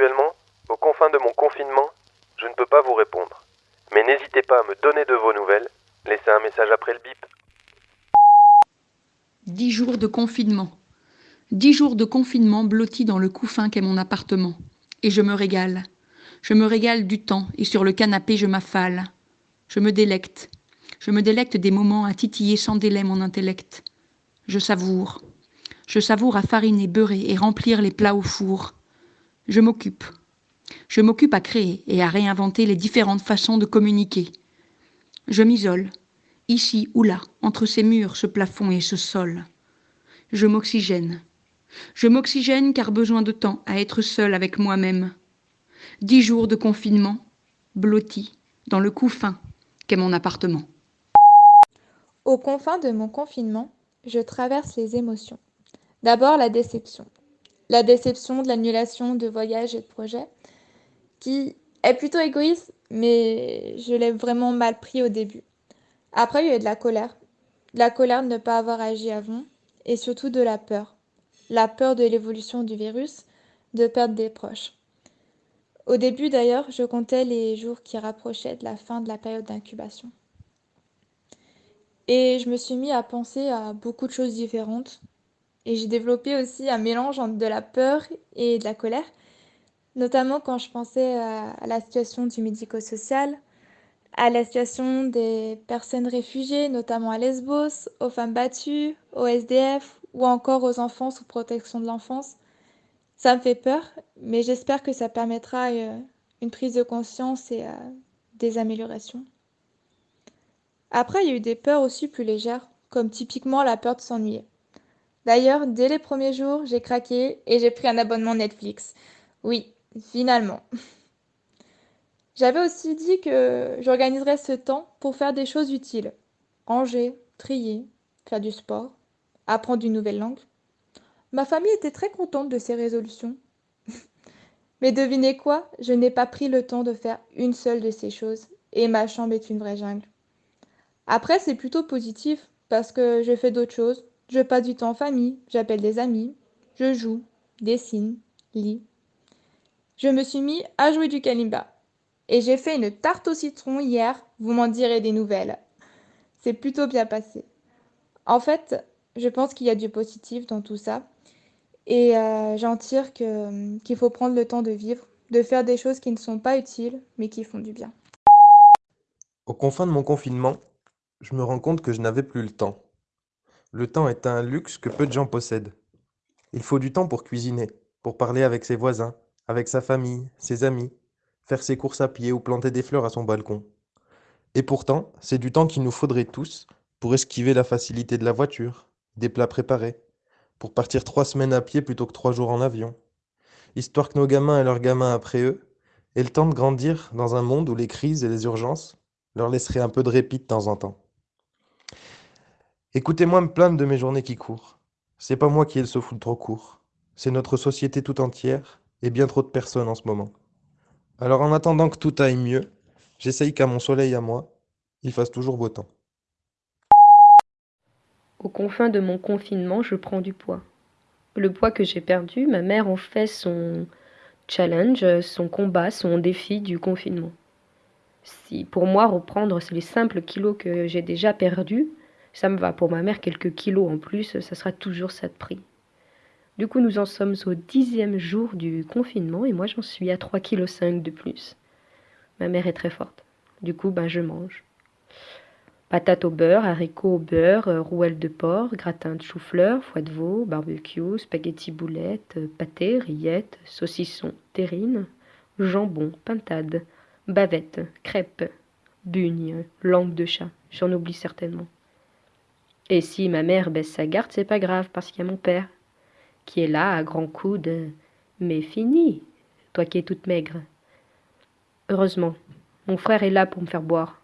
Actuellement, aux confins de mon confinement, je ne peux pas vous répondre. Mais n'hésitez pas à me donner de vos nouvelles. Laissez un message après le bip. Dix jours de confinement. Dix jours de confinement blottis dans le couffin qu'est mon appartement. Et je me régale. Je me régale du temps et sur le canapé je m'affale. Je me délecte. Je me délecte des moments à titiller sans délai mon intellect. Je savoure. Je savoure à fariner, beurrer et remplir les plats au four. Je m'occupe. Je m'occupe à créer et à réinventer les différentes façons de communiquer. Je m'isole, ici ou là, entre ces murs, ce plafond et ce sol. Je m'oxygène. Je m'oxygène car besoin de temps à être seul avec moi-même. Dix jours de confinement, blotti, dans le couffin qu'est mon appartement. Aux confins de mon confinement, je traverse les émotions. D'abord la déception. La déception de l'annulation de voyages et de projets, qui est plutôt égoïste, mais je l'ai vraiment mal pris au début. Après, il y a eu de la colère. De la colère de ne pas avoir agi avant, et surtout de la peur. La peur de l'évolution du virus, de perdre des proches. Au début d'ailleurs, je comptais les jours qui rapprochaient de la fin de la période d'incubation. Et je me suis mis à penser à beaucoup de choses différentes. Et j'ai développé aussi un mélange entre de la peur et de la colère, notamment quand je pensais à, la situation du médico-social, à la situation des personnes réfugiées, notamment à Lesbos, aux femmes battues, aux SDF ou encore aux enfants sous protection de l'enfance. Ça me fait peur, mais j'espère que ça permettra euh, une prise de conscience et euh, des améliorations. Après, il y a eu des peurs aussi plus légères, comme typiquement la peur de s'ennuyer. D'ailleurs, dès les premiers jours, j'ai craqué et j'ai pris un abonnement Netflix. Oui, finalement. J'avais aussi dit que j'organiserais ce temps pour faire des choses utiles. Ranger, trier, faire du sport, apprendre une nouvelle langue. Ma famille était très contente de ces résolutions. Mais devinez quoi Je n'ai pas pris le temps de faire une seule de ces choses et ma chambre est une vraie jungle. Après, c'est plutôt positif parce que je fais d'autres choses. Je passe du temps en famille, j'appelle des amis, je joue, dessine, lis. Je me suis mis à jouer du kalimba. Et j'ai fait une tarte au citron hier, vous m'en direz des nouvelles. C'est plutôt bien passé. En fait, je pense qu'il y a du positif dans tout ça. Et euh, j'en tire qu'il faut prendre le temps de vivre, de faire des choses qui ne sont pas utiles, mais qui font du bien. Aux confins de mon confinement, je me rends compte que je n'avais plus le temps. Le temps est un luxe que peu de gens possèdent. Il faut du temps pour cuisiner, pour parler avec ses voisins, avec sa famille, ses amis, faire ses courses à pied ou planter des fleurs à son balcon. Et pourtant, c'est du temps qu'il nous faudrait tous pour esquiver la facilité de la voiture, des plats préparés, pour partir trois semaines à pied plutôt que trois jours en avion, histoire que nos gamins et leurs gamins après eux aient le temps de grandir dans un monde où les crises et les urgences leur laisseraient un peu de répit de temps en temps. Écoutez-moi me plaindre de mes journées qui courent. C'est pas moi qui ai le souffle trop court. C'est notre société tout entière et bien trop de personnes en ce moment. Alors en attendant que tout aille mieux, j'essaye qu'à mon soleil à moi, il fasse toujours beau temps. Aux confins de mon confinement, je prends du poids. Le poids que j'ai perdu, ma mère en fait son challenge, son combat, son défi du confinement. Si pour moi reprendre les simples kilos que j'ai déjà perdus, ça me va. Pour ma mère, quelques kilos en plus, ça sera toujours ça de prix. Du coup, nous en sommes au dixième jour du confinement et moi, j'en suis à 3,5 kg de plus. Ma mère est très forte. Du coup, ben, je mange. Patates au beurre, haricots au beurre, euh, rouelles de porc, gratin de chou-fleur, foie de veau, barbecue, spaghetti boulettes, euh, pâté, rillettes, saucisson, terrine, jambon, pintade, bavette, crêpes, bugne, langue de chat. J'en oublie certainement. Et si ma mère baisse sa garde, c'est pas grave, parce qu'il y a mon père, qui est là à grands coudes. Mais fini, toi qui es toute maigre. Heureusement, mon frère est là pour me faire boire.